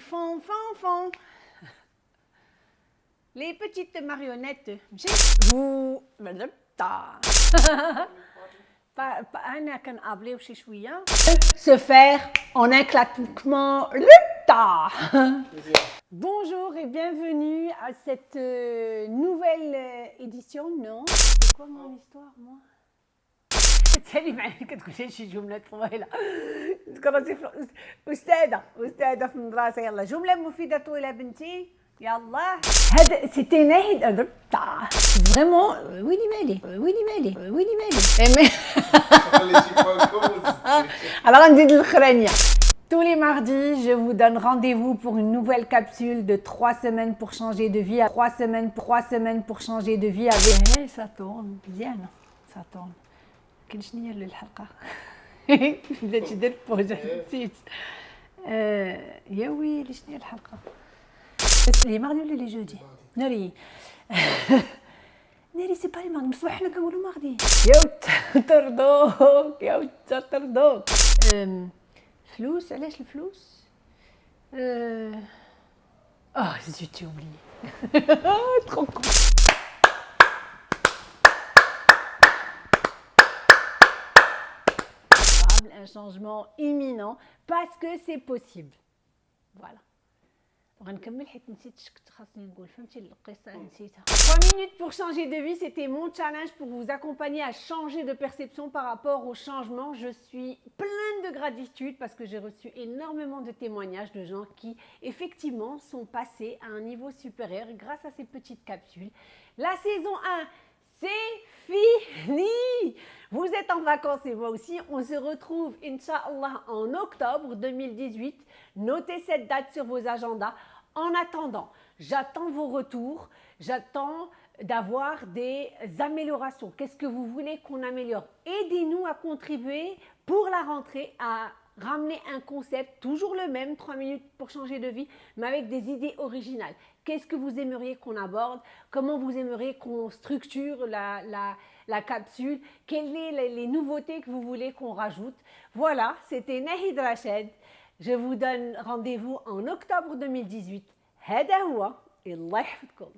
Font fond, fond. Les petites marionnettes. Vous. Hein. Se faire en un claquement le tas. Bonjour et bienvenue à cette euh, nouvelle euh, édition. Non? C'est quoi mon histoire, moi? تسالي معايا كتقول لي شي جمله طويله تكرهتي في استاذه استاذه في المدرسه يلا جمله مفيده طويله بنتي يلا هذا سيتي ناهد فريمون ويلي مالي ويلي مالي ويلي مالي Alors, on dit de l'Ukrainien. Tous les mardis, je vous donne rendez-vous pour une nouvelle capsule de 3 semaines pour changer de vie. 3 semaines, 3 semaines pour changer de vie avec... Hey, ça tourne bien, ça tourne. كل شنو هي الحلقة؟ بدات درت بوجه نسيت. آه، يا ويلي شنو هي الحلقة؟ بس لي ماردي ولا لي جودي؟ ناري ناري سي با لي ماردي بصح حنا كنقولوا ماردي يا تردوك يا تردوك الفلوس علاش الفلوس؟ آه آه زيت اوبلي ترو un changement imminent parce que c'est possible voilà غنكمل حيت نسيت اش كنت خاصني نقول فهمتي القصه نسيتها 3 minutes pour changer de vie c'était mon challenge pour vous accompagner à changer de perception par rapport au changement je suis pleine de gratitude parce que j'ai reçu énormément de témoignages de gens qui effectivement sont passés à un niveau supérieur grâce à ces petites capsules la saison 1 c'est fini Vous êtes en vacances et moi aussi. On se retrouve, Inch'Allah, en octobre 2018. Notez cette date sur vos agendas. En attendant, j'attends vos retours. J'attends d'avoir des améliorations. Qu'est-ce que vous voulez qu'on améliore? Aidez-nous à contribuer pour la rentrée à ramener un concept, toujours le même, 3 minutes pour changer de vie, mais avec des idées originales. Qu'est-ce que vous aimeriez qu'on aborde Comment vous aimeriez qu'on structure la, la, la capsule Quelles sont les, les nouveautés que vous voulez qu'on rajoute Voilà, c'était Nahid Rached. Je vous donne rendez-vous en octobre 2018. هذا هو الله يحفظكم